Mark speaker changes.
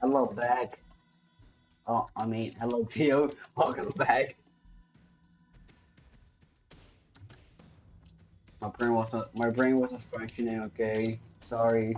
Speaker 1: Hello back. Oh, I mean, hello Tio. Welcome back. My brain wasn't. My brain wasn't functioning. Okay, sorry.